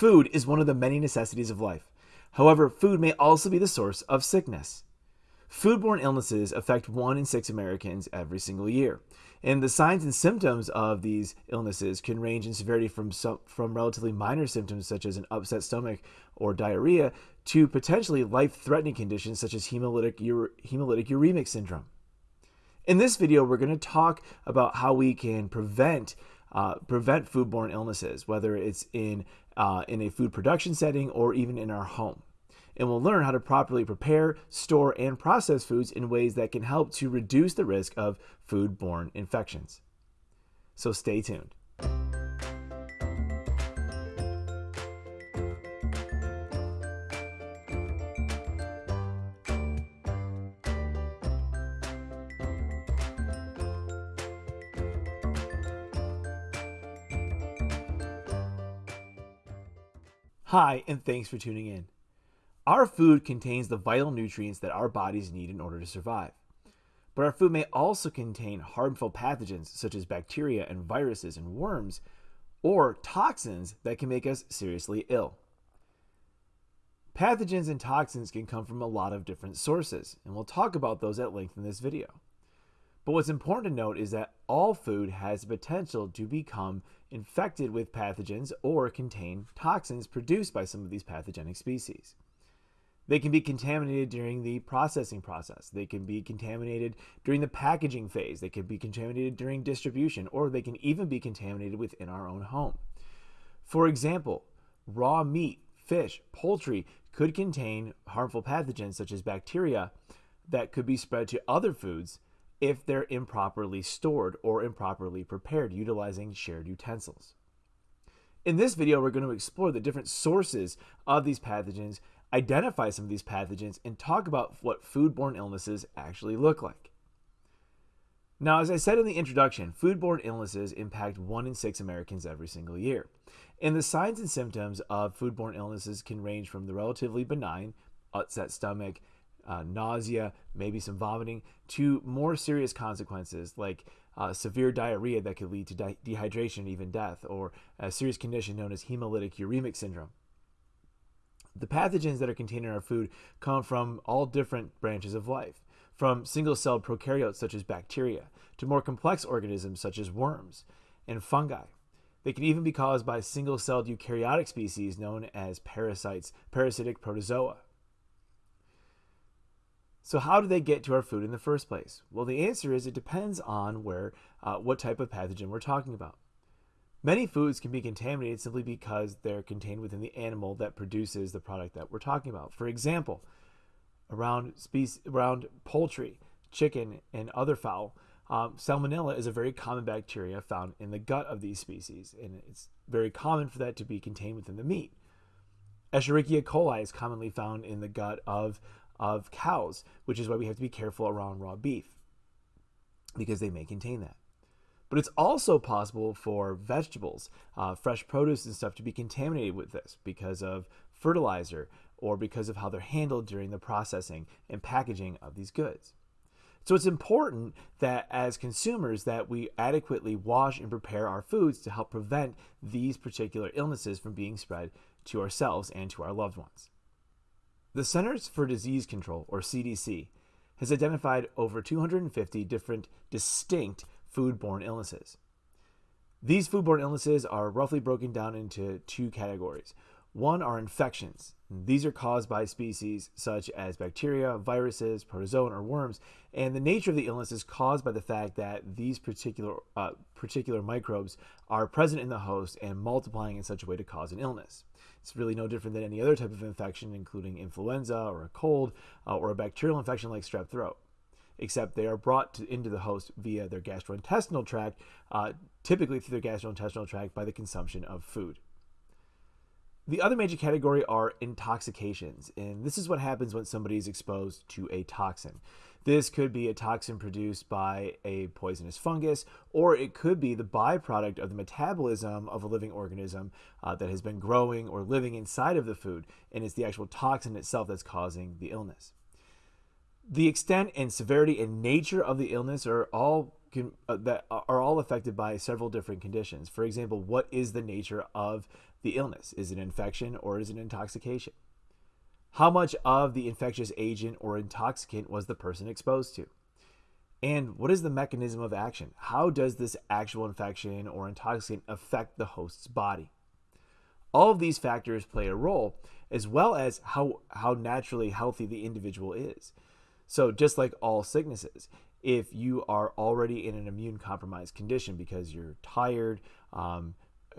Food is one of the many necessities of life. However, food may also be the source of sickness. Foodborne illnesses affect one in six Americans every single year. And the signs and symptoms of these illnesses can range in severity from, some, from relatively minor symptoms such as an upset stomach or diarrhea to potentially life threatening conditions such as hemolytic, hemolytic uremic syndrome. In this video, we're going to talk about how we can prevent uh, prevent foodborne illnesses, whether it's in, uh, in a food production setting or even in our home. And we'll learn how to properly prepare, store, and process foods in ways that can help to reduce the risk of foodborne infections. So stay tuned. Hi, and thanks for tuning in. Our food contains the vital nutrients that our bodies need in order to survive. But our food may also contain harmful pathogens such as bacteria and viruses and worms, or toxins that can make us seriously ill. Pathogens and toxins can come from a lot of different sources, and we'll talk about those at length in this video. But what's important to note is that all food has the potential to become infected with pathogens or contain toxins produced by some of these pathogenic species. They can be contaminated during the processing process. They can be contaminated during the packaging phase. They can be contaminated during distribution, or they can even be contaminated within our own home. For example, raw meat, fish, poultry could contain harmful pathogens such as bacteria that could be spread to other foods if they're improperly stored or improperly prepared utilizing shared utensils. In this video, we're going to explore the different sources of these pathogens, identify some of these pathogens, and talk about what foodborne illnesses actually look like. Now, as I said in the introduction, foodborne illnesses impact one in six Americans every single year. And the signs and symptoms of foodborne illnesses can range from the relatively benign, upset stomach, uh, nausea, maybe some vomiting, to more serious consequences like uh, severe diarrhea that could lead to de dehydration even death, or a serious condition known as hemolytic uremic syndrome. The pathogens that are contained in our food come from all different branches of life, from single celled prokaryotes such as bacteria to more complex organisms such as worms and fungi. They can even be caused by single celled eukaryotic species known as parasites, parasitic protozoa. So how do they get to our food in the first place? Well, the answer is it depends on where, uh, what type of pathogen we're talking about. Many foods can be contaminated simply because they're contained within the animal that produces the product that we're talking about. For example, around species, around poultry, chicken, and other fowl, um, salmonella is a very common bacteria found in the gut of these species, and it's very common for that to be contained within the meat. Escherichia coli is commonly found in the gut of of cows, which is why we have to be careful around raw beef because they may contain that. But it's also possible for vegetables, uh, fresh produce and stuff to be contaminated with this because of fertilizer or because of how they're handled during the processing and packaging of these goods. So it's important that as consumers that we adequately wash and prepare our foods to help prevent these particular illnesses from being spread to ourselves and to our loved ones. The Centers for Disease Control, or CDC, has identified over 250 different distinct foodborne illnesses. These foodborne illnesses are roughly broken down into two categories. One are infections. These are caused by species such as bacteria, viruses, protozoan, or worms, and the nature of the illness is caused by the fact that these particular uh, particular microbes are present in the host and multiplying in such a way to cause an illness. It's really no different than any other type of infection, including influenza or a cold uh, or a bacterial infection like strep throat, except they are brought to, into the host via their gastrointestinal tract, uh, typically through their gastrointestinal tract by the consumption of food. The other major category are intoxications, and this is what happens when somebody is exposed to a toxin. This could be a toxin produced by a poisonous fungus, or it could be the byproduct of the metabolism of a living organism uh, that has been growing or living inside of the food, and it's the actual toxin itself that's causing the illness. The extent and severity and nature of the illness are all can, uh, that are all affected by several different conditions. For example, what is the nature of the illness? Is it infection or is it intoxication? How much of the infectious agent or intoxicant was the person exposed to? And what is the mechanism of action? How does this actual infection or intoxicant affect the host's body? All of these factors play a role, as well as how, how naturally healthy the individual is. So, just like all sicknesses, if you are already in an immune compromised condition because you're tired, um,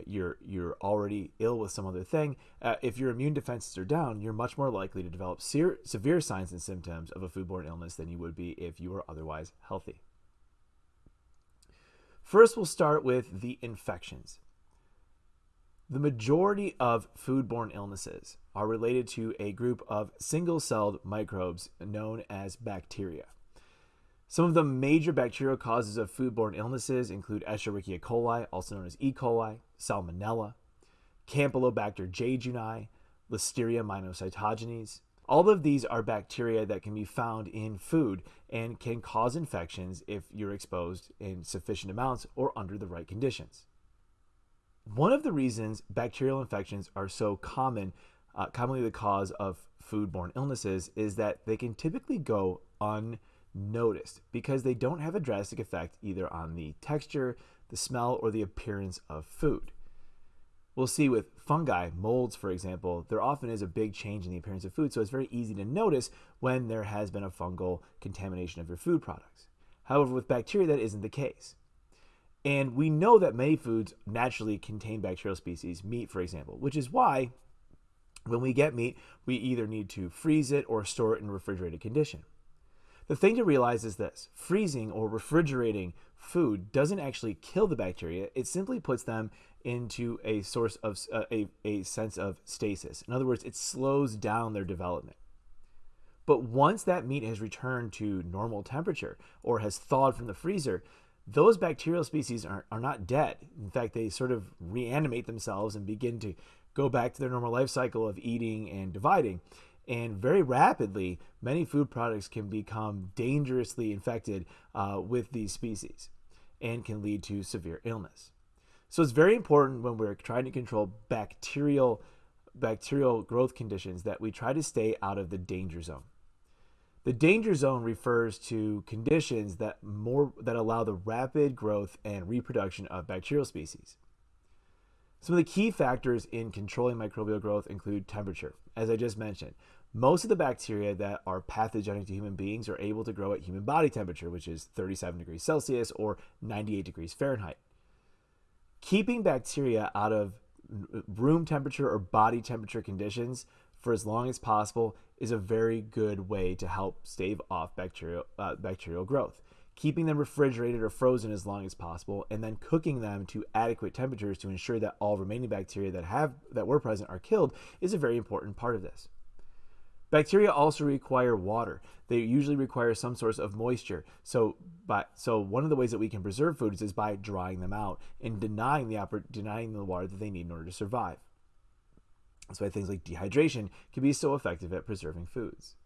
you're you're already ill with some other thing, uh, if your immune defenses are down, you're much more likely to develop ser- severe signs and symptoms of a foodborne illness than you would be if you were otherwise healthy. First, we'll start with the infections. The majority of foodborne illnesses are related to a group of single celled microbes known as bacteria. Some of the major bacterial causes of foodborne illnesses include Escherichia coli, also known as E. coli, Salmonella, Campylobacter jejuni, Listeria monocytogenes. All of these are bacteria that can be found in food and can cause infections if you're exposed in sufficient amounts or under the right conditions. One of the reasons bacterial infections are so common, uh, commonly the cause of foodborne illnesses, is that they can typically go unnoticed noticed because they don't have a drastic effect either on the texture, the smell, or the appearance of food. We'll see with fungi, molds, for example, there often is a big change in the appearance of food, so it's very easy to notice when there has been a fungal contamination of your food products. However, with bacteria, that isn't the case. And we know that many foods naturally contain bacterial species, meat, for example, which is why when we get meat, we either need to freeze it or store it in refrigerated condition. The thing to realize is this freezing or refrigerating food doesn't actually kill the bacteria, it simply puts them into a source of uh, a, a sense of stasis. In other words, it slows down their development. But once that meat has returned to normal temperature or has thawed from the freezer, those bacterial species are, are not dead. In fact, they sort of reanimate themselves and begin to go back to their normal life cycle of eating and dividing. And very rapidly, many food products can become dangerously infected uh, with these species and can lead to severe illness. So it's very important when we're trying to control bacterial bacterial growth conditions that we try to stay out of the danger zone. The danger zone refers to conditions that more that allow the rapid growth and reproduction of bacterial species. Some of the key factors in controlling microbial growth include temperature. As I just mentioned, most of the bacteria that are pathogenic to human beings are able to grow at human body temperature, which is 37 degrees Celsius or 98 degrees Fahrenheit. Keeping bacteria out of room temperature or body temperature conditions for as long as possible is a very good way to help stave off bacterial, uh, bacterial growth keeping them refrigerated or frozen as long as possible, and then cooking them to adequate temperatures to ensure that all remaining bacteria that have that were present are killed is a very important part of this. Bacteria also require water. They usually require some source of moisture. So, by, so one of the ways that we can preserve foods is by drying them out and denying the denying the water that they need in order to survive. That's why things like dehydration can be so effective at preserving foods.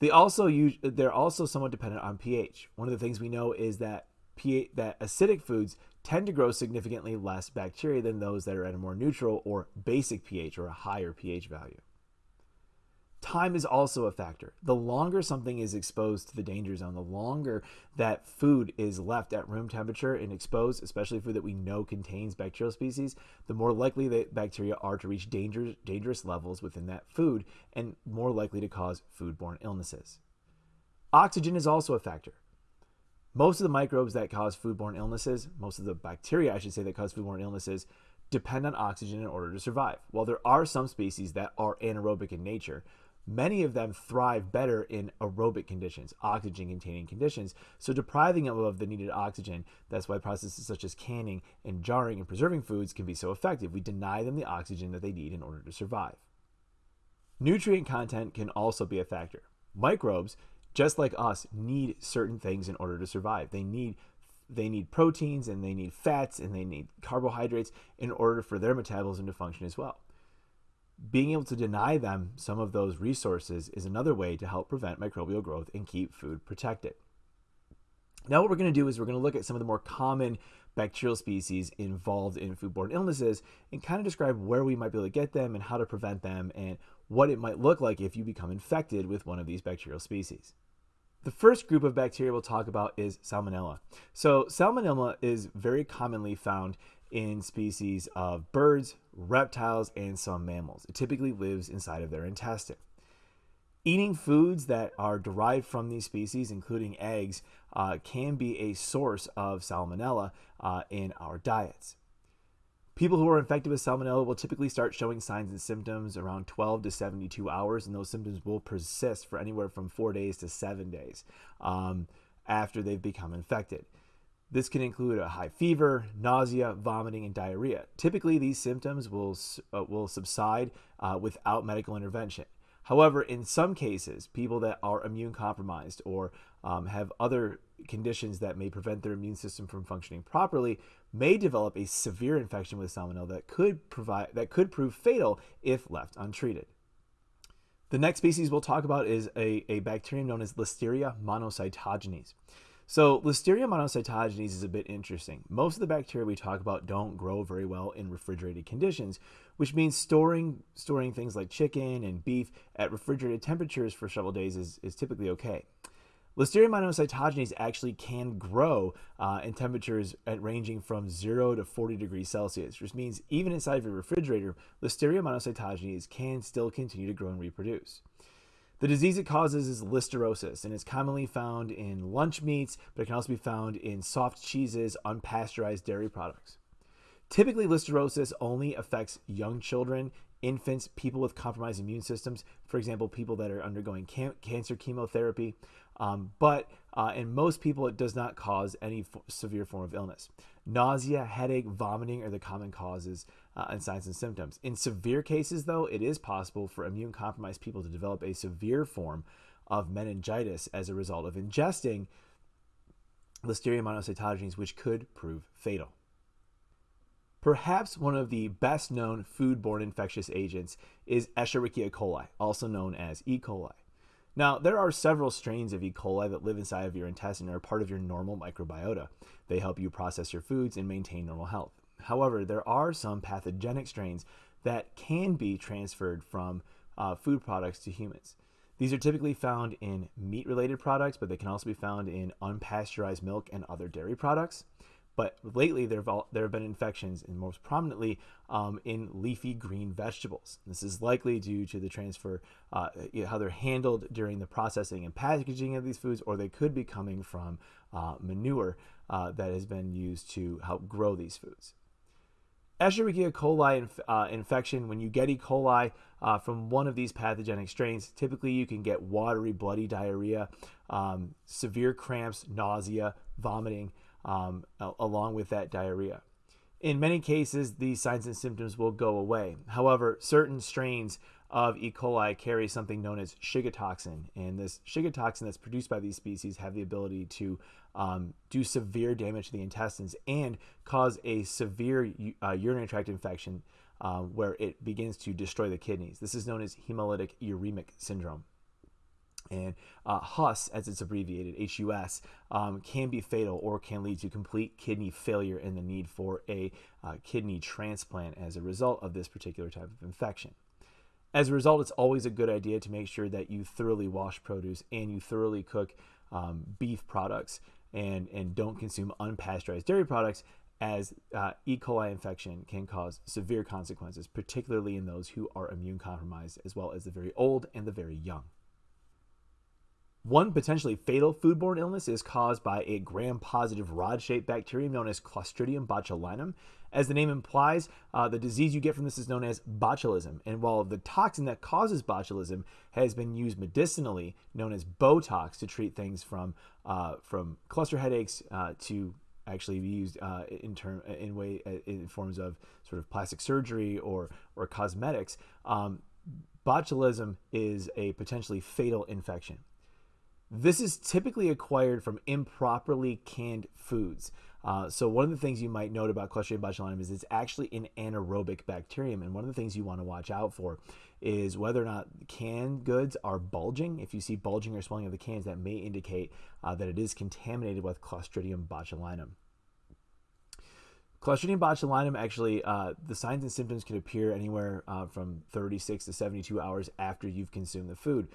They also use they're also somewhat dependent on pH. One of the things we know is that pH that acidic foods tend to grow significantly less bacteria than those that are at a more neutral or basic pH or a higher pH value. Time is also a factor. The longer something is exposed to the danger zone, the longer that food is left at room temperature and exposed, especially food that we know contains bacterial species, the more likely that bacteria are to reach danger, dangerous levels within that food and more likely to cause foodborne illnesses. Oxygen is also a factor. Most of the microbes that cause foodborne illnesses, most of the bacteria, I should say, that cause foodborne illnesses, depend on oxygen in order to survive. While there are some species that are anaerobic in nature, Many of them thrive better in aerobic conditions, oxygen containing conditions. So, depriving them of the needed oxygen, that's why processes such as canning and jarring and preserving foods can be so effective. We deny them the oxygen that they need in order to survive. Nutrient content can also be a factor. Microbes, just like us, need certain things in order to survive. They need they need proteins and they need fats and they need carbohydrates in order for their metabolism to function as well being able to deny them some of those resources is another way to help prevent microbial growth and keep food protected. Now, what we're going to do is we're going to look at some of the more common bacterial species involved in foodborne illnesses and kind of describe where we might be able to get them and how to prevent them and what it might look like if you become infected with one of these bacterial species. The first group of bacteria we'll talk about is Salmonella. So, Salmonella is very commonly found in species of birds, reptiles, and some mammals. It typically lives inside of their intestine. Eating foods that are derived from these species, including eggs, uh, can be a source of salmonella uh, in our diets. People who are infected with salmonella will typically start showing signs and symptoms around 12 to 72 hours, and those symptoms will persist for anywhere from four days to seven days um, after they've become infected. This can include a high fever, nausea, vomiting, and diarrhea. Typically, these symptoms will, uh, will subside uh, without medical intervention. However, in some cases, people that are immune compromised or um, have other conditions that may prevent their immune system from functioning properly may develop a severe infection with salmonella that could provide that could prove fatal if left untreated. The next species we'll talk about is a, a bacterium known as Listeria monocytogenes. So Listeria monocytogenes is a bit interesting. Most of the bacteria we talk about don't grow very well in refrigerated conditions, which means storing storing things like chicken and beef at refrigerated temperatures for several days is, is typically okay. Listeria monocytogenes actually can grow uh, in temperatures at ranging from 0 to 40 degrees Celsius, which means even inside of a refrigerator, Listeria monocytogenes can still continue to grow and reproduce. The disease it causes is listeriosis, and it's commonly found in lunch meats, but it can also be found in soft cheeses, unpasteurized dairy products. Typically, listeriosis only affects young children, infants, people with compromised immune systems, for example, people that are undergoing can- cancer chemotherapy. Um, but uh, in most people, it does not cause any severe form of illness. Nausea, headache, vomiting are the common causes uh, and signs and symptoms. In severe cases, though, it is possible for immune compromised people to develop a severe form of meningitis as a result of ingesting Listeria monocytogenes, which could prove fatal. Perhaps one of the best known foodborne infectious agents is Escherichia coli, also known as E. coli. Now, there are several strains of E. coli that live inside of your intestine and are part of your normal microbiota. They help you process your foods and maintain normal health. However, there are some pathogenic strains that can be transferred from uh, food products to humans. These are typically found in meat related products, but they can also be found in unpasteurized milk and other dairy products. But lately, there have, there have been infections, and most prominently um, in leafy green vegetables. This is likely due to the transfer, uh, how they're handled during the processing and packaging of these foods, or they could be coming from uh, manure uh, that has been used to help grow these foods. Escherichia coli inf- uh, infection, when you get E. coli uh, from one of these pathogenic strains, typically you can get watery, bloody diarrhea, um, severe cramps, nausea, vomiting, um, along with that diarrhea. In many cases, these signs and symptoms will go away. However, certain strains of E. coli carry something known as Shiga toxin, and this Shiga toxin that's produced by these species have the ability to um, do severe damage to the intestines and cause a severe uh, urinary tract infection uh, where it begins to destroy the kidneys. This is known as hemolytic uremic syndrome. And uh, HUS, as it's abbreviated, HUS, um, can be fatal or can lead to complete kidney failure and the need for a uh, kidney transplant as a result of this particular type of infection. As a result, it's always a good idea to make sure that you thoroughly wash produce and you thoroughly cook um, beef products and, and don't consume unpasteurized dairy products as uh, E. coli infection can cause severe consequences, particularly in those who are immune compromised, as well as the very old and the very young. One potentially fatal foodborne illness is caused by a gram positive rod shaped bacterium known as Clostridium botulinum. As the name implies, uh, the disease you get from this is known as botulism. And while the toxin that causes botulism has been used medicinally, known as Botox, to treat things from, uh, from cluster headaches uh, to actually be used uh, in term in way uh, in forms of sort of plastic surgery or or cosmetics. Um, botulism is a potentially fatal infection. This is typically acquired from improperly canned foods. Uh, so one of the things you might note about Clostridium botulinum is it's actually an anaerobic bacterium, and one of the things you want to watch out for is whether or not canned goods are bulging. If you see bulging or swelling of the cans, that may indicate uh, that it is contaminated with Clostridium botulinum. Clostridium botulinum actually, uh, the signs and symptoms can appear anywhere uh, from 36 to 72 hours after you've consumed the food.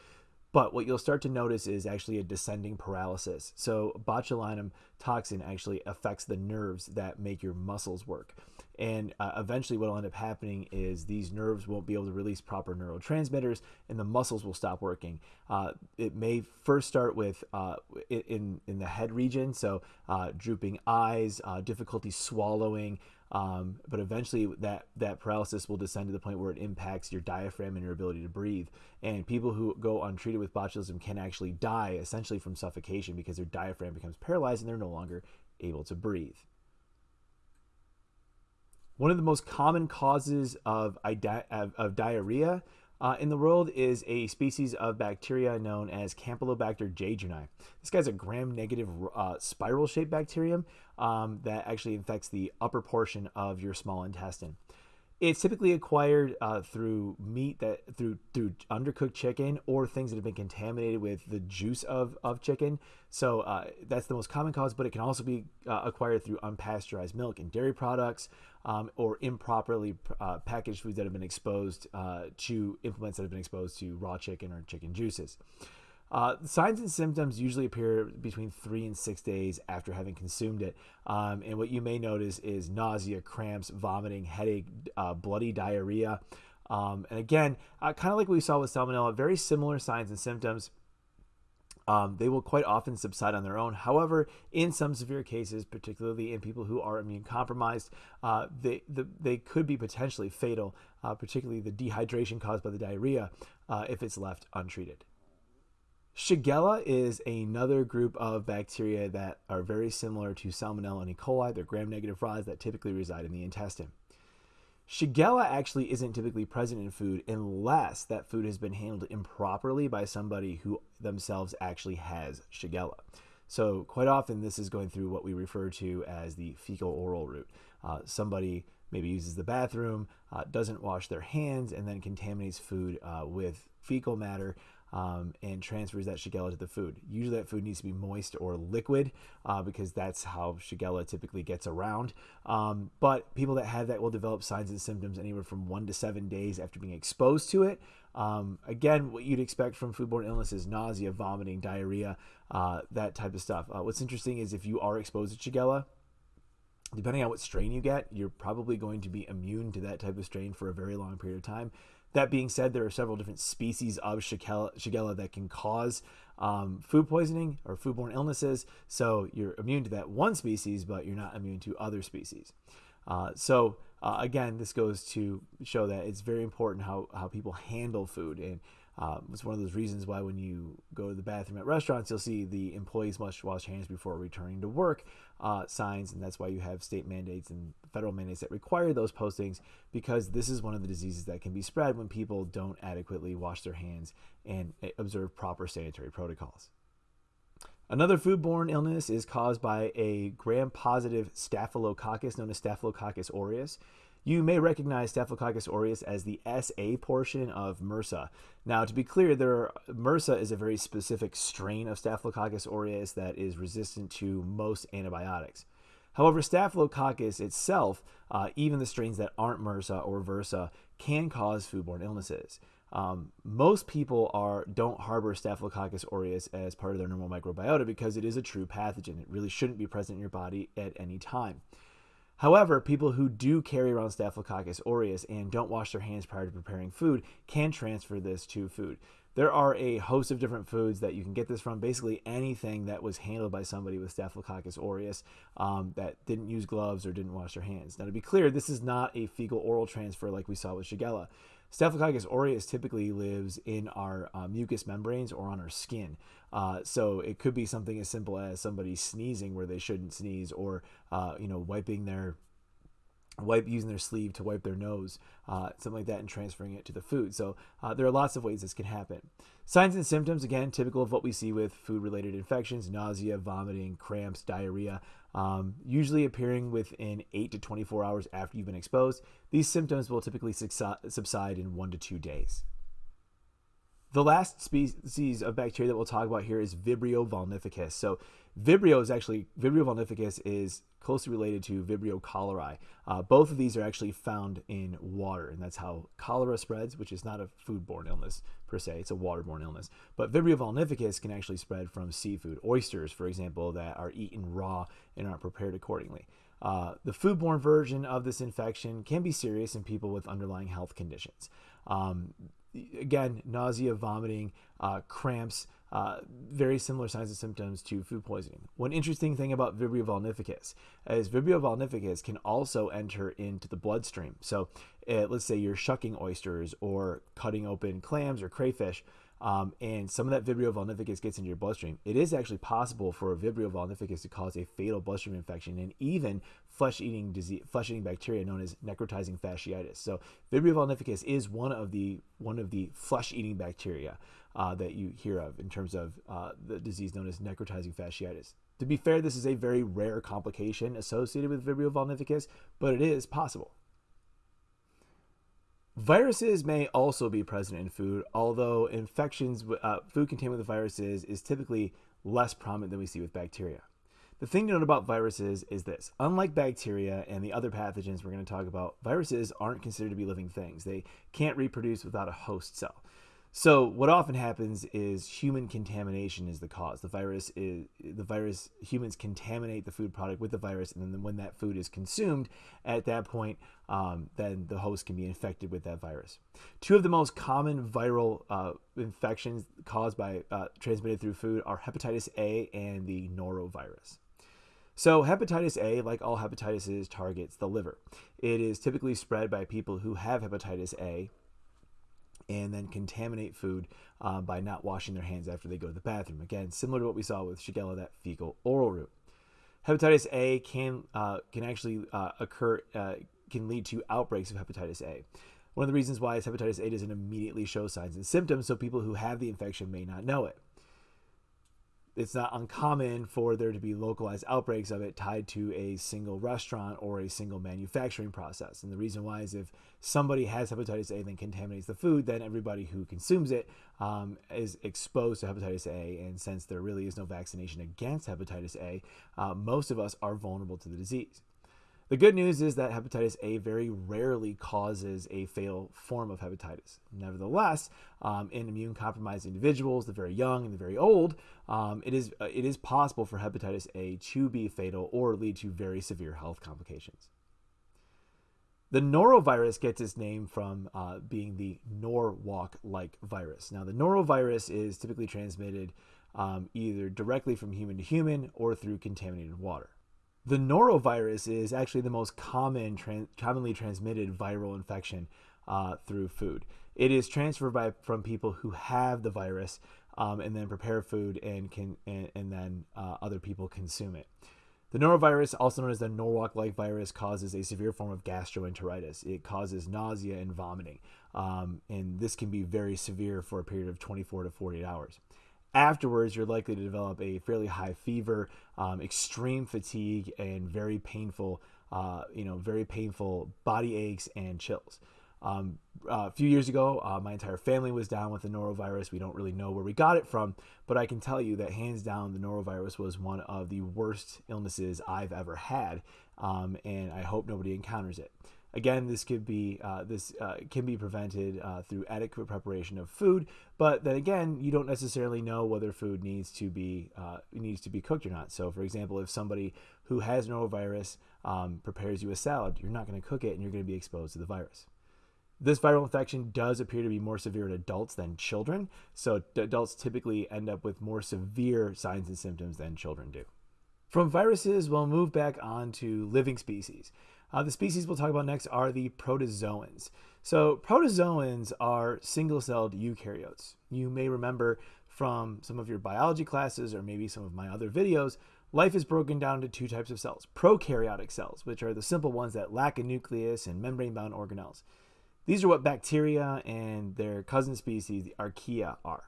But what you'll start to notice is actually a descending paralysis. So botulinum toxin actually affects the nerves that make your muscles work. And uh, eventually, what will end up happening is these nerves won't be able to release proper neurotransmitters, and the muscles will stop working. Uh, it may first start with uh, in in the head region, so uh, drooping eyes, uh, difficulty swallowing, um, but eventually that that paralysis will descend to the point where it impacts your diaphragm and your ability to breathe. And people who go untreated with botulism can actually die essentially from suffocation because their diaphragm becomes paralyzed and they're no longer able to breathe. One of the most common causes of, of, of diarrhea uh, in the world is a species of bacteria known as Campylobacter jejuni. This guy's a gram-negative uh, spiral-shaped bacterium um, that actually infects the upper portion of your small intestine. It's typically acquired uh, through meat that through through undercooked chicken or things that have been contaminated with the juice of, of chicken. So uh, that's the most common cause, but it can also be uh, acquired through unpasteurized milk and dairy products, um, or improperly uh, packaged foods that have been exposed uh, to implements that have been exposed to raw chicken or chicken juices. Uh, signs and symptoms usually appear between three and six days after having consumed it. Um, and what you may notice is nausea, cramps, vomiting, headache, uh, bloody diarrhea. Um, and again, uh, kind of like we saw with salmonella, very similar signs and symptoms. Um, they will quite often subside on their own. However, in some severe cases, particularly in people who are immune compromised, uh, they, the, they could be potentially fatal, uh, particularly the dehydration caused by the diarrhea, uh, if it's left untreated. Shigella is another group of bacteria that are very similar to Salmonella and E. coli. They're gram-negative rods that typically reside in the intestine. Shigella actually isn't typically present in food unless that food has been handled improperly by somebody who themselves actually has Shigella. So quite often this is going through what we refer to as the fecal oral route. Uh, somebody maybe uses the bathroom, uh, doesn't wash their hands, and then contaminates food uh, with fecal matter um, and transfers that Shigella to the food. Usually that food needs to be moist or liquid uh, because that's how Shigella typically gets around. Um, but people that have that will develop signs and symptoms anywhere from one to seven days after being exposed to it. Um, again, what you'd expect from foodborne illnesses, nausea, vomiting, diarrhea, uh, that type of stuff. Uh, what's interesting is if you are exposed to Shigella, depending on what strain you get, you're probably going to be immune to that type of strain for a very long period of time. That being said, there are several different species of Shigella, that can cause um, food poisoning or foodborne illnesses. So you're immune to that one species, but you're not immune to other species. Uh, so uh, again, this goes to show that it's very important how, how people handle food. And um, it's one of those reasons why when you go to the bathroom at restaurants, you'll see the employees must wash hands before returning to work uh, signs, and that's why you have state mandates and federal mandates that require those postings because this is one of the diseases that can be spread when people don't adequately wash their hands and eh, observe proper sanitary protocols. Another foodborne illness is caused by a gram-positive staphylococcus known as Staphylococcus aureus. You may recognize Staphylococcus aureus as the SA portion of MRSA. Now, to be clear, there are, MRSA is a very specific strain of Staphylococcus aureus that is resistant to most antibiotics. However, Staphylococcus itself, uh, even the strains that aren't MRSA or VRSA, can cause foodborne illnesses. Um, most people are don't harbor Staphylococcus aureus as part of their normal microbiota because it is a true pathogen. It really shouldn't be present in your body at any time. However, people who do carry around Staphylococcus aureus and don't wash their hands prior to preparing food can transfer this to food. There are a host of different foods that you can get this from. Basically, anything that was handled by somebody with Staphylococcus aureus um, that didn't use gloves or didn't wash their hands. Now, to be clear, this is not a fecal oral transfer like we saw with Shigella. Staphylococcus aureus typically lives in our uh, mucous membranes or on our skin. Uh, so it could be something as simple as somebody sneezing where they shouldn't sneeze, or uh, you know wiping their wipe using their sleeve to wipe their nose, uh, something like that, and transferring it to the food. So uh, there are lots of ways this can happen. Signs and symptoms, again, typical of what we see with food-related infections: nausea, vomiting, cramps, diarrhea. Um, usually appearing within 8 to 24 hours after you've been exposed. These symptoms will typically subside in one to two days. The last species of bacteria that we'll talk about here is Vibrio vulnificus. So Vibrio is actually, Vibrio vulnificus is closely related to Vibrio cholerae. Uh, both of these are actually found in water, and that's how cholera spreads, which is not a foodborne illness per se, it's a waterborne illness. But Vibrio vulnificus can actually spread from seafood, oysters, for example, that are eaten raw and aren't prepared accordingly. Uh, the foodborne version of this infection can be serious in people with underlying health conditions. Um, again, nausea, vomiting, uh, cramps, uh, very similar signs and symptoms to food poisoning. One interesting thing about Vibrio vulnificus is Vibrio vulnificus can also enter into the bloodstream. So, uh, let's say you're shucking oysters or cutting open clams or crayfish um, and some of that Vibrio vulnificus gets into your bloodstream, it is actually possible for a Vibrio vulnificus to cause a fatal bloodstream infection and even flesh-eating disease, flesh-eating bacteria known as necrotizing fasciitis. So Vibrio vulnificus is one of the one of the flesh-eating bacteria uh, that you hear of in terms of uh, the disease known as necrotizing fasciitis. To be fair, this is a very rare complication associated with Vibrio vulnificus, but it is possible. Viruses may also be present in food, although infections, uh, food contained with viruses is typically less prominent than we see with bacteria. The thing to note about viruses is this. Unlike bacteria and the other pathogens we're going to talk about, viruses aren't considered to be living things. They can't reproduce without a host cell. So what often happens is human contamination is the cause. The virus is the virus. Humans contaminate the food product with the virus, and then when that food is consumed, at that point, um, then the host can be infected with that virus. Two of the most common viral uh, infections caused by uh, transmitted through food are hepatitis A and the norovirus. So hepatitis A, like all hepatitis, targets the liver. It is typically spread by people who have hepatitis A and then contaminate food uh, by not washing their hands after they go to the bathroom. Again, similar to what we saw with Shigella, that fecal oral route. Hepatitis A can uh, can actually uh, occur uh, can lead to outbreaks of hepatitis A. One of the reasons why is hepatitis A doesn't immediately show signs and symptoms, so people who have the infection may not know it it's not uncommon for there to be localized outbreaks of it tied to a single restaurant or a single manufacturing process. And the reason why is if somebody has hepatitis A and then contaminates the food, then everybody who consumes it um, is exposed to hepatitis A. And since there really is no vaccination against hepatitis A, uh, most of us are vulnerable to the disease. The good news is that hepatitis A very rarely causes a fatal form of hepatitis. Nevertheless, um, in immune compromised individuals, the very young and the very old, um, it is uh, it is possible for hepatitis A to be fatal or lead to very severe health complications. The norovirus gets its name from uh, being the Norwalk-like virus. Now, the norovirus is typically transmitted um, either directly from human to human or through contaminated water. The norovirus is actually the most common, commonly transmitted viral infection uh, through food. It is transferred by from people who have the virus um, and then prepare food and can and, and then uh, other people consume it. The norovirus, also known as the Norwalk-like virus, causes a severe form of gastroenteritis. It causes nausea and vomiting, um, and this can be very severe for a period of 24 to 48 hours. Afterwards, you're likely to develop a fairly high fever, um, extreme fatigue, and very painful, uh, you know, very painful body aches and chills. Um, uh, a few years ago, uh, my entire family was down with the norovirus. We don't really know where we got it from, but I can tell you that hands down, the norovirus was one of the worst illnesses I've ever had, um, and I hope nobody encounters it. Again, this could be uh, this uh, can be prevented uh, through adequate preparation of food, but then again, you don't necessarily know whether food needs to be uh, needs to be cooked or not. So, for example, if somebody who has norovirus um, prepares you a salad, you're not going to cook it, and you're going to be exposed to the virus. This viral infection does appear to be more severe in adults than children, so adults typically end up with more severe signs and symptoms than children do. From viruses, we'll move back on to living species. Uh, the species we'll talk about next are the protozoans. So protozoans are single-celled eukaryotes. You may remember from some of your biology classes or maybe some of my other videos life is broken down into two types of cells prokaryotic cells, which are the simple ones that lack a nucleus and membrane bound organelles. These are what bacteria and their cousin species, the archaea, are.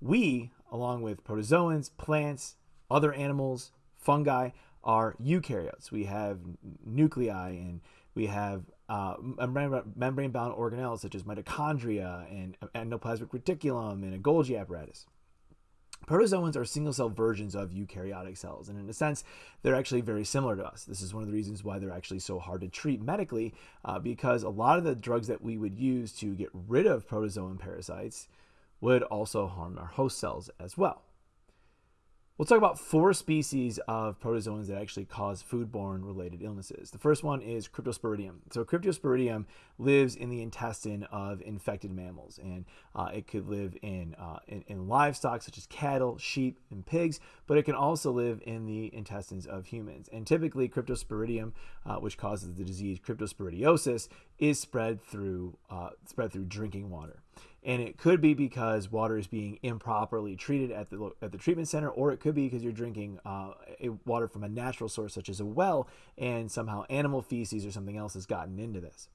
We, along with protozoans, plants, other animals, fungi, are eukaryotes. We have nuclei and we have uh, membrane bound organelles such as mitochondria and endoplasmic reticulum and a Golgi apparatus. Protozoans are single cell versions of eukaryotic cells, and in a sense, they're actually very similar to us. This is one of the reasons why they're actually so hard to treat medically, uh, because a lot of the drugs that we would use to get rid of protozoan parasites would also harm our host cells as well. We'll talk about four species of protozoans that actually cause foodborne related illnesses. The first one is Cryptosporidium. So, Cryptosporidium lives in the intestine of infected mammals, and uh, it could live in, uh, in, in livestock such as cattle, sheep, and pigs, but it can also live in the intestines of humans. And typically, Cryptosporidium, uh, which causes the disease cryptosporidiosis, is spread through uh, spread through drinking water and it could be because water is being improperly treated at the at the treatment center, or it could be because you're drinking uh, water from a natural source such as a well, and somehow animal feces or something else has gotten into this.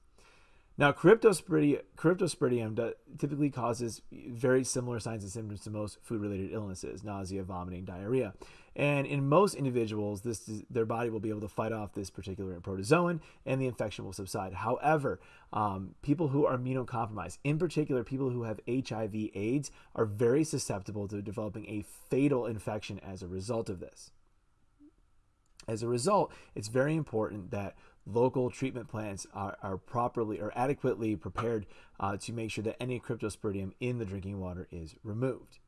Now, cryptosporidium, typically causes very similar signs and symptoms to most food-related illnesses: nausea, vomiting, diarrhea. And in most individuals, this their body will be able to fight off this particular protozoan, and the infection will subside. However, um, people who are immunocompromised, in particular people who have HIV/AIDS, are very susceptible to developing a fatal infection as a result of this. As a result, it's very important that local treatment plants are, are properly or adequately prepared uh, to make sure that any cryptosporidium in the drinking water is removed.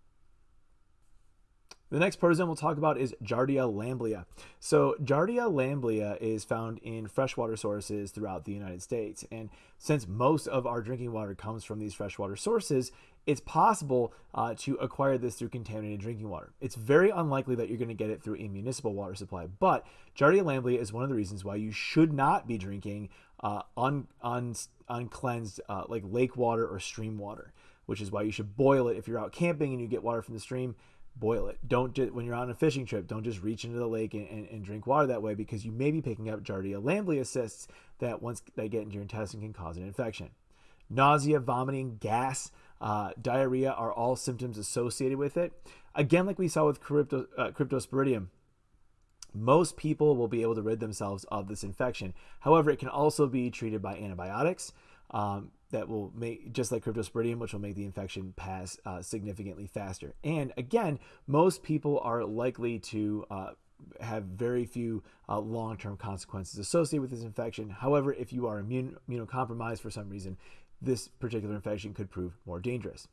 The next protozoan we'll talk about is Giardia lamblia. So Giardia lamblia is found in freshwater sources throughout the United States. And since most of our drinking water comes from these freshwater sources, it's possible uh, to acquire this through contaminated drinking water. It's very unlikely that you're going to get it through a municipal water supply, but Giardia lamblia is one of the reasons why you should not be drinking uh, un, un, uncleansed uh, like lake water or stream water, which is why you should boil it if you're out camping and you get water from the stream boil it. Don't just, when you're on a fishing trip, don't just reach into the lake and, and, and, drink water that way because you may be picking up Giardia lamblia cysts that once they get into your intestine can cause an infection. Nausea, vomiting, gas, uh, diarrhea are all symptoms associated with it. Again, like we saw with crypto, uh, cryptosporidium, most people will be able to rid themselves of this infection. However, it can also be treated by antibiotics. Um, that will make just like cryptosporidium, which will make the infection pass uh, significantly faster. And again, most people are likely to uh, have very few uh, long-term consequences associated with this infection. However, if you are immune, immunocompromised for some reason, this particular infection could prove more dangerous.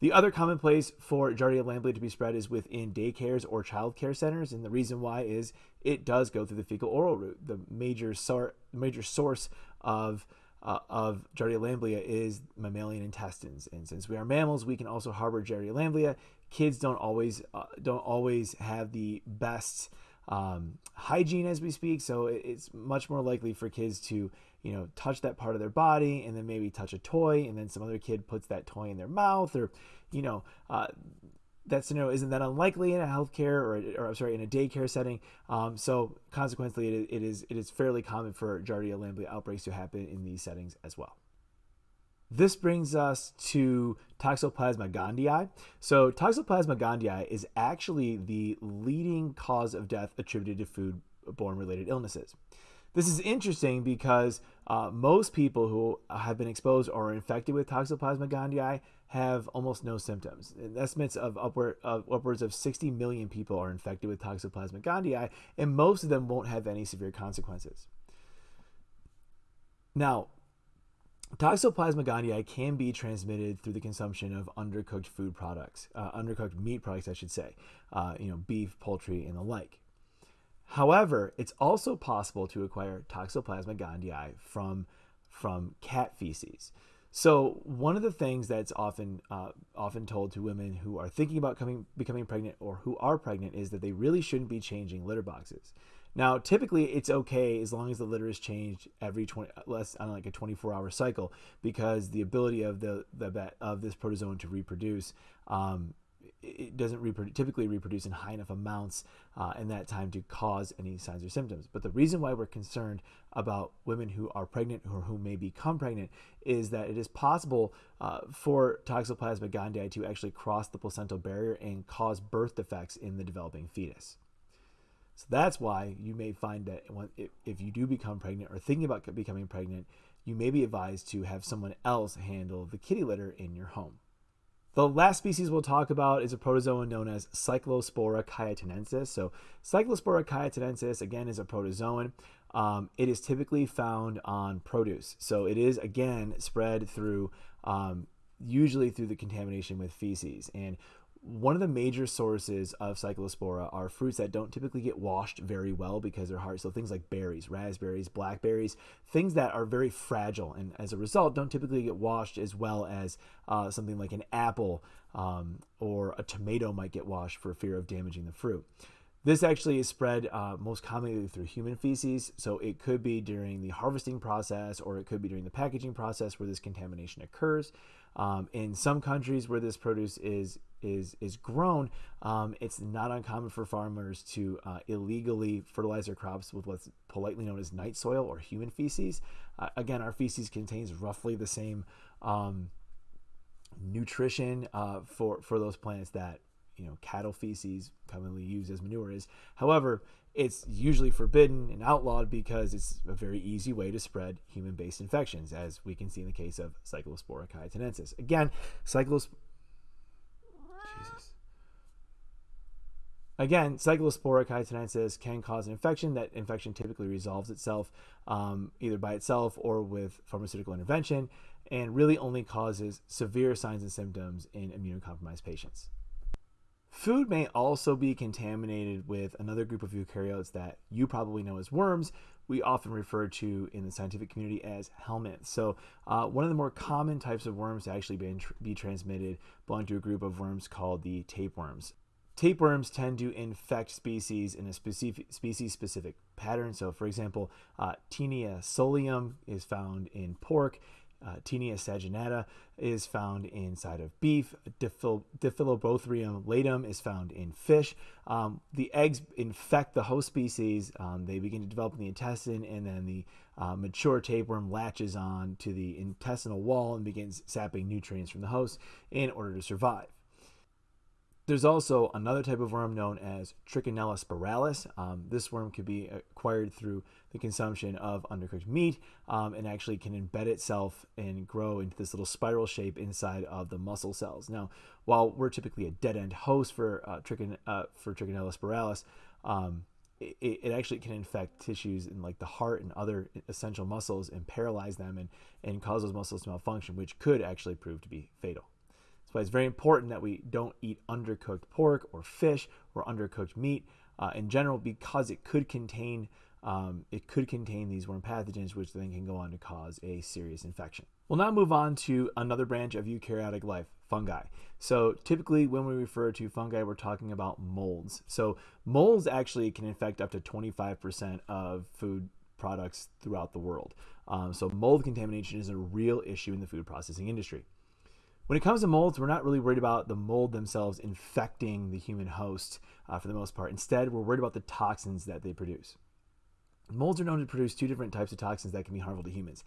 The other common place for Giardia lamblia to be spread is within daycares or childcare centers, and the reason why is it does go through the fecal oral route. The major, sor- major source of uh, of Giardia lamblia is mammalian intestines, and since we are mammals, we can also harbor Giardia lamblia. Kids don't always uh, don't always have the best um, hygiene as we speak, so it's much more likely for kids to you know touch that part of their body and then maybe touch a toy, and then some other kid puts that toy in their mouth, or you know uh, that scenario isn't that unlikely in a healthcare or, or I'm sorry in a daycare setting. Um, so consequently, it, it is it is fairly common for Giardia lamblia outbreaks to happen in these settings as well. This brings us to Toxoplasma gondii. So Toxoplasma gondii is actually the leading cause of death attributed to food-borne related illnesses. This is interesting because uh, most people who have been exposed or are infected with Toxoplasma gondii have almost no symptoms. Estimates of upward of upwards of 60 million people are infected with Toxoplasma gondii, and most of them won't have any severe consequences. Now, Toxoplasma gondii can be transmitted through the consumption of undercooked food products, uh, undercooked meat products, I should say, uh, you know, beef, poultry, and the like. However, it's also possible to acquire Toxoplasma gondii from from cat feces. So one of the things that's often uh, often told to women who are thinking about coming becoming pregnant or who are pregnant is that they really shouldn't be changing litter boxes. Now, typically it's okay as long as the litter is changed every 20 less on like a 24 hour cycle because the ability of the the of this protozoan to reproduce um, it doesn't typically reproduce in high enough amounts uh, in that time to cause any signs or symptoms. But the reason why we're concerned about women who are pregnant or who may become pregnant is that it is possible uh, for Toxoplasma gondii to actually cross the placental barrier and cause birth defects in the developing fetus. So that's why you may find that if you do become pregnant or thinking about becoming pregnant, you may be advised to have someone else handle the kitty litter in your home. The last species we'll talk about is a protozoan known as Cyclospora cayetanensis. So, Cyclospora cayetanensis, again, is a protozoan. Um, it is typically found on produce. So, it is, again, spread through, um, usually through the contamination with feces. And one of the major sources of cyclospora are fruits that don't typically get washed very well because they're hard. So things like berries, raspberries, blackberries, things that are very fragile and as a result don't typically get washed as well as uh, something like an apple um, or a tomato might get washed for fear of damaging the fruit. This actually is spread uh, most commonly through human feces, so it could be during the harvesting process or it could be during the packaging process where this contamination occurs. Um, in some countries where this produce is is is grown, um, it's not uncommon for farmers to uh, illegally fertilize their crops with what's politely known as night soil or human feces. Uh, again, our feces contains roughly the same um, nutrition uh, for for those plants that you know cattle feces commonly used as manure is. However, it's usually forbidden and outlawed because it's a very easy way to spread human-based infections, as we can see in the case of Cyclospora cayetanensis. Again, cyclos Jesus. Again, Cyclospora cayetanensis can cause an infection. That infection typically resolves itself um, either by itself or with pharmaceutical intervention, and really only causes severe signs and symptoms in immunocompromised patients. Food may also be contaminated with another group of eukaryotes that you probably know as worms. We often refer to in the scientific community as helminths. So, uh, one of the more common types of worms to actually be, be transmitted belong to a group of worms called the tapeworms. Tapeworms tend to infect species in a specific species-specific pattern. So, for example, uh, Taenia solium is found in pork, uh, Taenia saginata is found inside of beef. Diphil- Diphyllobothrium latum is found in fish. Um, the eggs infect the host species. Um, they begin to develop in the intestine, and then the uh, mature tapeworm latches on to the intestinal wall and begins sapping nutrients from the host in order to survive. There's also another type of worm known as Trichinella spiralis. Um, this worm could be acquired through the consumption of undercooked meat um, and actually can embed itself and grow into this little spiral shape inside of the muscle cells. Now, while we're typically a dead end host for, uh, trichin- uh, for Trichinella spiralis, um, it, it, actually can infect tissues in like the heart and other essential muscles and paralyze them and, and cause those muscles to malfunction, which could actually prove to be fatal. That's why it's very important that we don't eat undercooked pork or fish or undercooked meat uh, in general because it could contain um, it could contain these worm pathogens, which then can go on to cause a serious infection. We'll now move on to another branch of eukaryotic life, fungi. So typically when we refer to fungi, we're talking about molds. So molds actually can infect up to 25% of food products throughout the world. Um, so mold contamination is a real issue in the food processing industry. When it comes to molds, we're not really worried about the mold themselves infecting the human host uh, for the most part. Instead, we're worried about the toxins that they produce. Molds are known to produce two different types of toxins that can be harmful to humans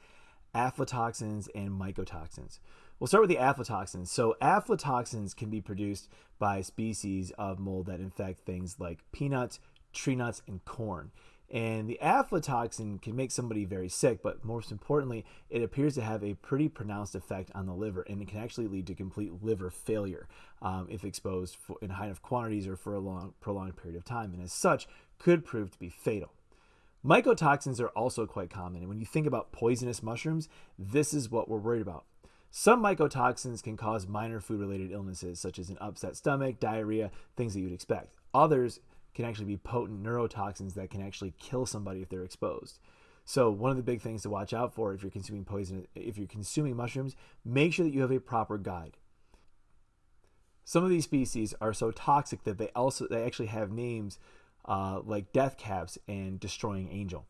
aflatoxins and mycotoxins. We'll start with the aflatoxins. So, aflatoxins can be produced by species of mold that infect things like peanuts, tree nuts, and corn. And the aflatoxin can make somebody very sick, but most importantly, it appears to have a pretty pronounced effect on the liver, and it can actually lead to complete liver failure um, if exposed for, in high enough quantities or for a long, prolonged period of time, and as such, could prove to be fatal. Mycotoxins are also quite common, and when you think about poisonous mushrooms, this is what we're worried about. Some mycotoxins can cause minor food related illnesses, such as an upset stomach, diarrhea, things that you'd expect. Others can actually be potent neurotoxins that can actually kill somebody if they're exposed. So one of the big things to watch out for if you're consuming poison, if you're consuming mushrooms, make sure that you have a proper guide. Some of these species are so toxic that they also they actually have names uh, like death caps and destroying angel.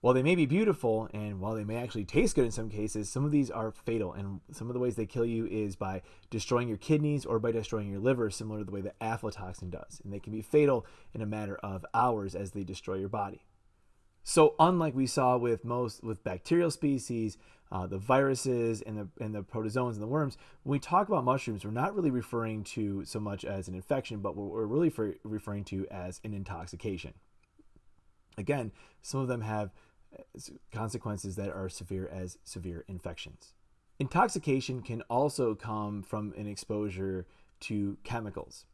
While they may be beautiful and while they may actually taste good in some cases, some of these are fatal. And some of the ways they kill you is by destroying your kidneys or by destroying your liver, similar to the way that aflatoxin does. And they can be fatal in a matter of hours as they destroy your body. So, unlike we saw with most with bacterial species, uh, the viruses and the and the protozoans and the worms, when we talk about mushrooms, we're not really referring to so much as an infection, but what we're really referring to as an intoxication. Again, some of them have consequences that are severe as severe infections. Intoxication can also come from an exposure to chemicals.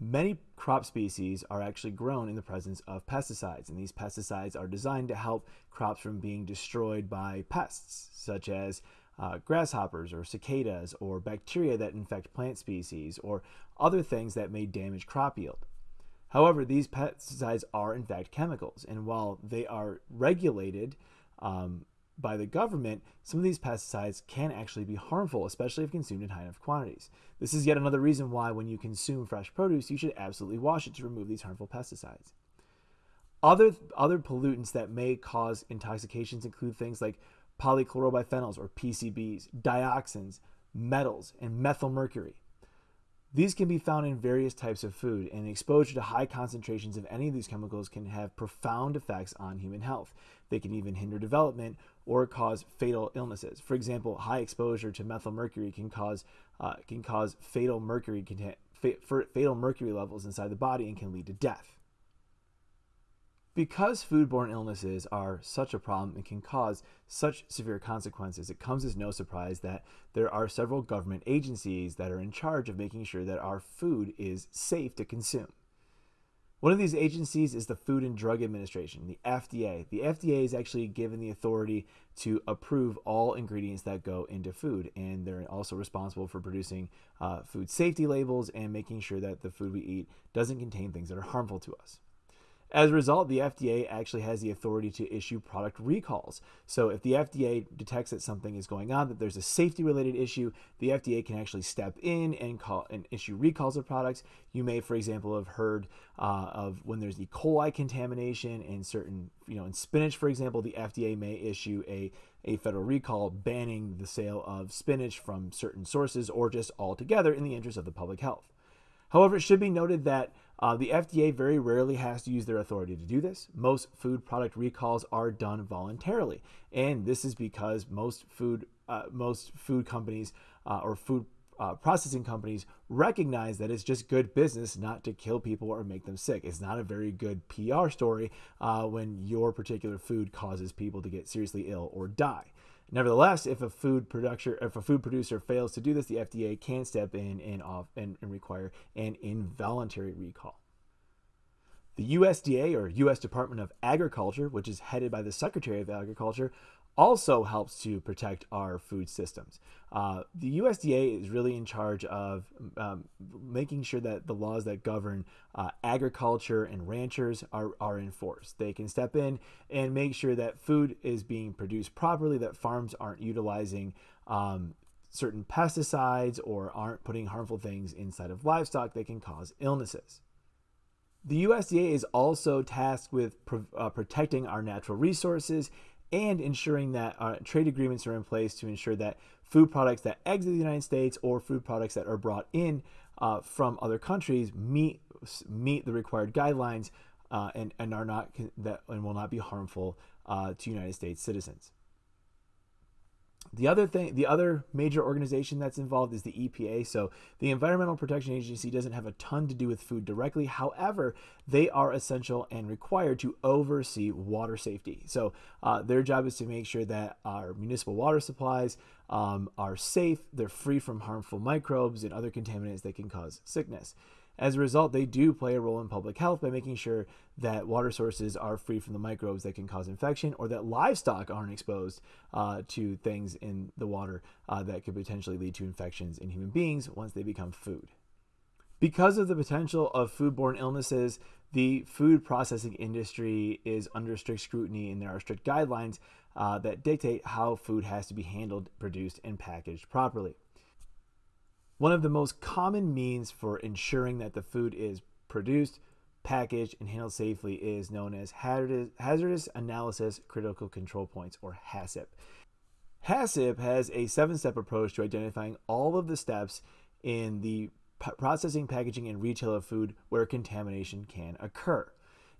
Many crop species are actually grown in the presence of pesticides, and these pesticides are designed to help crops from being destroyed by pests, such as uh, grasshoppers or cicadas or bacteria that infect plant species or other things that may damage crop yield. However, these pesticides are in fact chemicals, and while they are regulated um, by the government, some of these pesticides can actually be harmful, especially if consumed in high enough quantities. This is yet another reason why, when you consume fresh produce, you should absolutely wash it to remove these harmful pesticides. Other, other pollutants that may cause intoxications include things like polychlorobiphenyls or PCBs, dioxins, metals, and methylmercury. These can be found in various types of food, and exposure to high concentrations of any of these chemicals can have profound effects on human health. They can even hinder development or cause fatal illnesses. For example, high exposure to methylmercury can cause uh, can cause fatal mercury fatal mercury levels inside the body and can lead to death. Because foodborne illnesses are such a problem and can cause such severe consequences, it comes as no surprise that there are several government agencies that are in charge of making sure that our food is safe to consume. One of these agencies is the Food and Drug Administration, the FDA. The FDA is actually given the authority to approve all ingredients that go into food, and they're also responsible for producing uh, food safety labels and making sure that the food we eat doesn't contain things that are harmful to us. As a result, the FDA actually has the authority to issue product recalls. So if the FDA detects that something is going on, that there's a safety related issue, the FDA can actually step in and call and issue recalls of products. You may, for example, have heard uh, of when there's E. coli contamination in certain, you know, in spinach, for example, the FDA may issue a a federal recall banning the sale of spinach from certain sources or just altogether in the interest of the public health. However, it should be noted that uh, the FDA very rarely has to use their authority to do this. Most food product recalls are done voluntarily, and this is because most food uh, most food companies uh, or food uh, processing companies recognize that it's just good business not to kill people or make them sick. It's not a very good PR story uh, when your particular food causes people to get seriously ill or die. Nevertheless, if a food producer if a food producer fails to do this, the FDA can step in and off and, and require an involuntary recall. The USDA or US Department of Agriculture, which is headed by the Secretary of Agriculture, also helps to protect our food systems. Uh, the USDA is really in charge of um, making sure that the laws that govern uh, agriculture and ranchers are, are enforced. They can step in and make sure that food is being produced properly, that farms aren't utilizing um, certain pesticides or aren't putting harmful things inside of livestock that can cause illnesses. The USDA is also tasked with pro- uh, protecting our natural resources and ensuring that uh, trade agreements are in place to ensure that food products that exit the United States or food products that are brought in uh, from other countries meet meet the required guidelines uh, and and are not that and will not be harmful uh, to United States citizens. The other thing, the other major organization that's involved is the EPA. So the Environmental Protection Agency doesn't have a ton to do with food directly. However, they are essential and required to oversee water safety. So uh, their job is to make sure that our municipal water supplies um, are safe, they're free from harmful microbes and other contaminants that can cause sickness. As a result, they do play a role in public health by making sure that water sources are free from the microbes that can cause infection or that livestock aren't exposed uh, to things in the water uh, that could potentially lead to infections in human beings once they become food. Because of the potential of foodborne illnesses, the food processing industry is under strict scrutiny and there are strict guidelines uh, that dictate how food has to be handled, produced, and packaged properly. One of the most common means for ensuring that the food is produced, packaged, and handled safely is known as hazardous, analysis critical control points, or HACCP. HACCP has a seven step approach to identifying all of the steps in the processing, packaging, and retail of food where contamination can occur.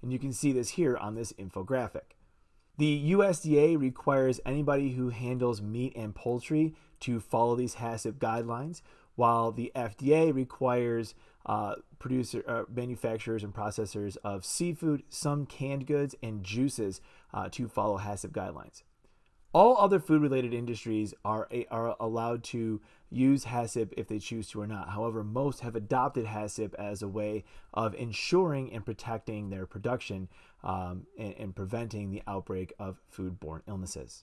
And you can see this here on this infographic. The USDA requires anybody who handles meat and poultry to follow these HACCP guidelines, while the FDA requires uh, producer, uh, manufacturers and processors of seafood, some canned goods, and juices uh, to follow HACCP guidelines. All other food related industries are, are allowed to use HACCP if they choose to or not. However, most have adopted HACCP as a way of ensuring and protecting their production um, and, and preventing the outbreak of foodborne illnesses.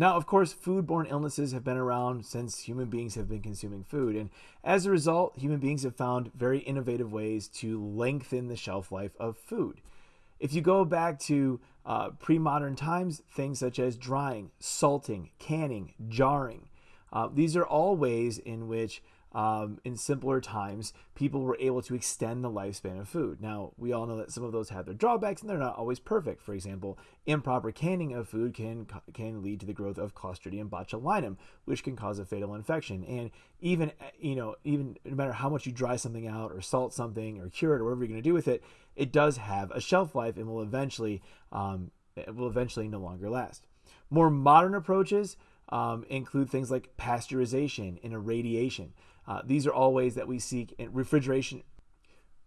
Now, of course, foodborne illnesses have been around since human beings have been consuming food. And as a result, human beings have found very innovative ways to lengthen the shelf life of food. If you go back to uh, pre modern times, things such as drying, salting, canning, jarring, uh, these are all ways in which um, in simpler times, people were able to extend the lifespan of food. Now, we all know that some of those have their drawbacks and they're not always perfect. For example, improper canning of food can, can lead to the growth of Clostridium botulinum, which can cause a fatal infection. And even, you know, even no matter how much you dry something out or salt something or cure it or whatever you're going to do with it, it does have a shelf life and will eventually, um, will eventually no longer last. More modern approaches um, include things like pasteurization and irradiation. Uh, these are all ways that we seek in refrigeration.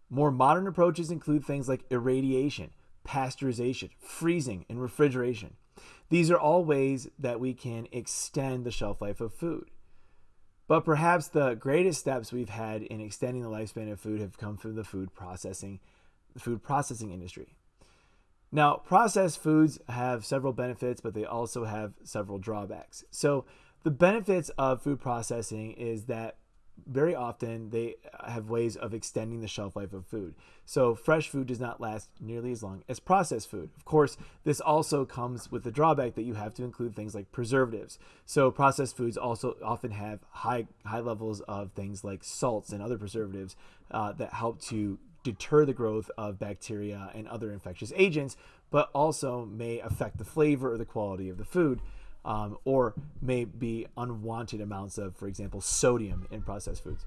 More modern approaches include things like irradiation, pasteurization, freezing, and refrigeration. These are all ways that we can extend the shelf life of food. But perhaps the greatest steps we've had in extending the lifespan of food have come from the food processing, the food processing industry. Now, processed foods have several benefits, but they also have several drawbacks. So, the benefits of food processing is that very often they have ways of extending the shelf life of food. So fresh food does not last nearly as long as processed food. Of course, this also comes with the drawback that you have to include things like preservatives. So processed foods also often have high high levels of things like salts and other preservatives uh, that help to deter the growth of bacteria and other infectious agents, but also may affect the flavor or the quality of the food um, or may be unwanted amounts of, for example, sodium in processed foods.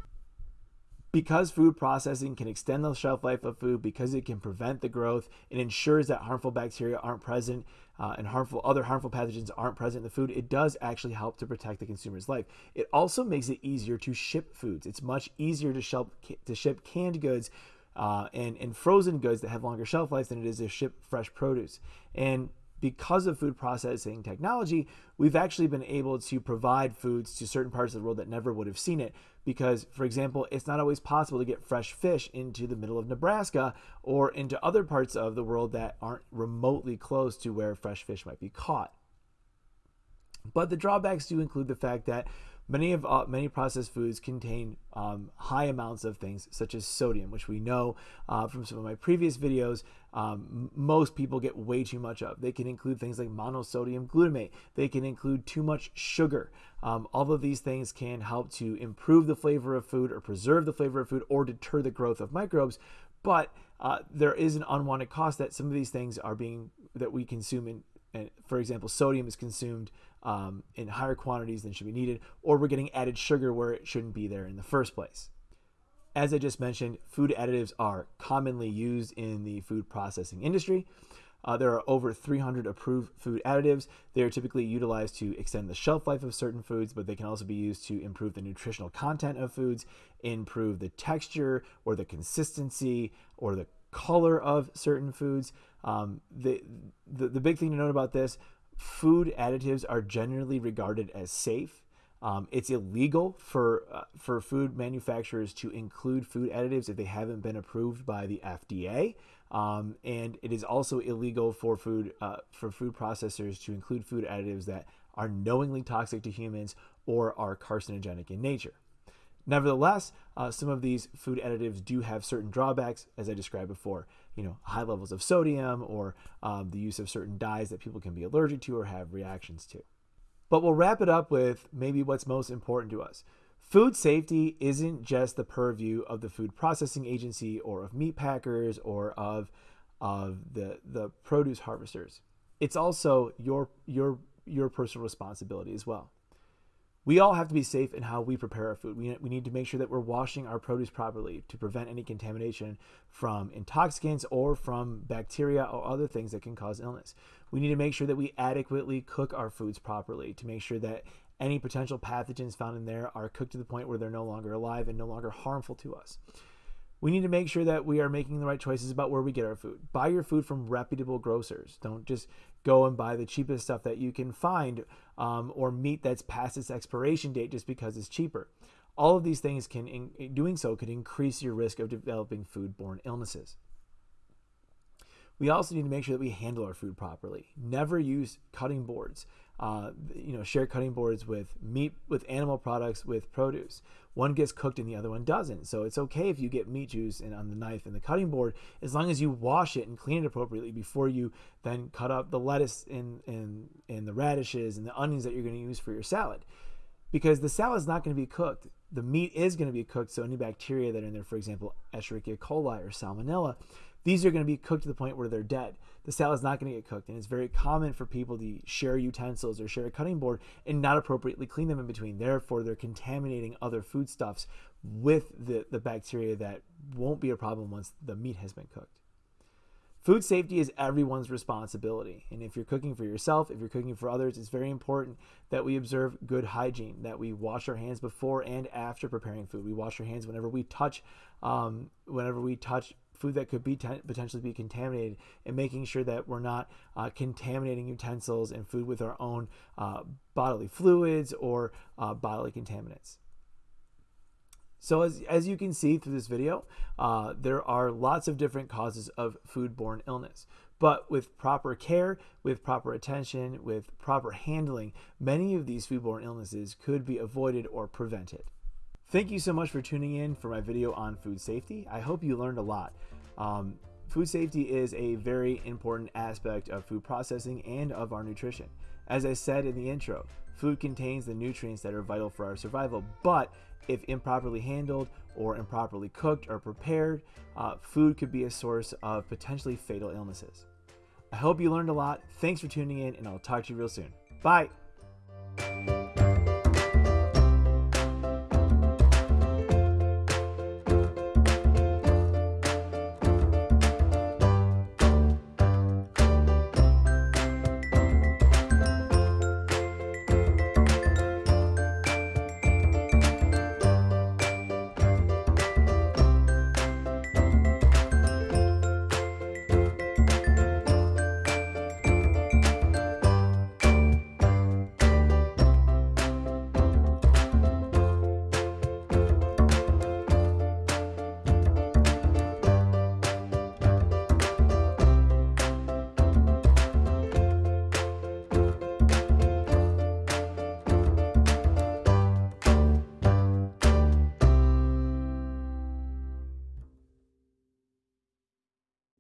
Because food processing can extend the shelf life of food, because it can prevent the growth, it ensures that harmful bacteria aren't present uh, and harmful other harmful pathogens aren't present in the food. It does actually help to protect the consumer's life. It also makes it easier to ship foods. It's much easier to ship to ship canned goods uh, and and frozen goods that have longer shelf life than it is to ship fresh produce. And because of food processing technology, we've actually been able to provide foods to certain parts of the world that never would have seen it. Because, for example, it's not always possible to get fresh fish into the middle of Nebraska or into other parts of the world that aren't remotely close to where fresh fish might be caught. But the drawbacks do include the fact that Many of uh, many processed foods contain um, high amounts of things such as sodium, which we know uh, from some of my previous videos. Um, most people get way too much of. They can include things like monosodium glutamate. They can include too much sugar. Um, all of these things can help to improve the flavor of food or preserve the flavor of food or deter the growth of microbes. But uh, there is an unwanted cost that some of these things are being that we consume in. And for example, sodium is consumed um, in higher quantities than should be needed, or we're getting added sugar where it shouldn't be there in the first place. As I just mentioned, food additives are commonly used in the food processing industry. Uh, there are over 300 approved food additives. They are typically utilized to extend the shelf life of certain foods, but they can also be used to improve the nutritional content of foods, improve the texture or the consistency or the color of certain foods. Um, the, the, the big thing to note about this food additives are generally regarded as safe. Um, it's illegal for uh, for food manufacturers to include food additives if they haven't been approved by the FDA, um, and it is also illegal for food uh, for food processors to include food additives that are knowingly toxic to humans or are carcinogenic in nature. Nevertheless, uh, some of these food additives do have certain drawbacks, as I described before. You know, high levels of sodium or um, the use of certain dyes that people can be allergic to or have reactions to. But we'll wrap it up with maybe what's most important to us. Food safety isn't just the purview of the food processing agency or of meat packers or of of the the produce harvesters. It's also your your your personal responsibility as well. We all have to be safe in how we prepare our food. We, we need to make sure that we're washing our produce properly to prevent any contamination from intoxicants or from bacteria or other things that can cause illness. We need to make sure that we adequately cook our foods properly to make sure that any potential pathogens found in there are cooked to the point where they're no longer alive and no longer harmful to us. We need to make sure that we are making the right choices about where we get our food. Buy your food from reputable grocers. Don't just go and buy the cheapest stuff that you can find um, or meat that's past its expiration date just because it's cheaper. All of these things can, in doing so, could increase your risk of developing foodborne illnesses. We also need to make sure that we handle our food properly. Never use cutting boards. Uh, you know, share cutting boards with meat, with animal products, with produce. One gets cooked and the other one doesn't. So it's okay if you get meat juice and on the knife and the cutting board, as long as you wash it and clean it appropriately before you then cut up the lettuce and and and the radishes and the onions that you're going to use for your salad. Because the salad is not going to be cooked. The meat is going to be cooked, so any bacteria that are in there, for example, Escherichia coli or Salmonella, these are going to be cooked to the point where they're dead. The salad is not going to get cooked, and it's very common for people to share utensils or share a cutting board and not appropriately clean them in between. Therefore, they're contaminating other foodstuffs with the, the bacteria that won't be a problem once the meat has been cooked. Food safety is everyone's responsibility. And if you're cooking for yourself, if you're cooking for others, it's very important that we observe good hygiene, that we wash our hands before and after preparing food. We wash our hands whenever we touch, um, whenever we touch food that could be potentially be contaminated and making sure that we're not uh, contaminating utensils and food with our own uh, bodily fluids or uh, bodily contaminants. So as, as you can see through this video, uh, there are lots of different causes of foodborne illness. But with proper care, with proper attention, with proper handling, many of these foodborne illnesses could be avoided or prevented. Thank you so much for tuning in for my video on food safety. I hope you learned a lot. Um, food safety is a very important aspect of food processing and of our nutrition. As I said in the intro, food contains the nutrients that are vital for our survival, but if improperly handled or improperly cooked or prepared, uh, food could be a source of potentially fatal illnesses. I hope you learned a lot. Thanks for tuning in, and I'll talk to you real soon. Bye.